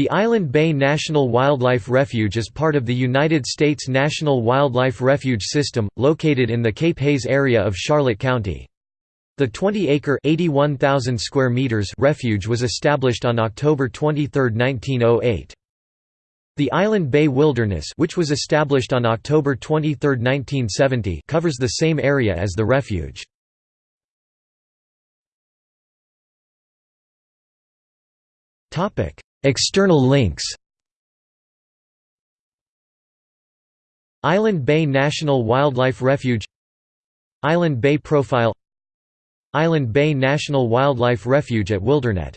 The Island Bay National Wildlife Refuge is part of the United States National Wildlife Refuge System, located in the Cape Haze area of Charlotte County. The 20-acre (81,000 square meters) refuge was established on October 23, 1908. The Island Bay Wilderness which was established on October 23, 1970 covers the same area as the refuge. External links Island Bay National Wildlife Refuge Island Bay Profile Island Bay National Wildlife Refuge at Wildernet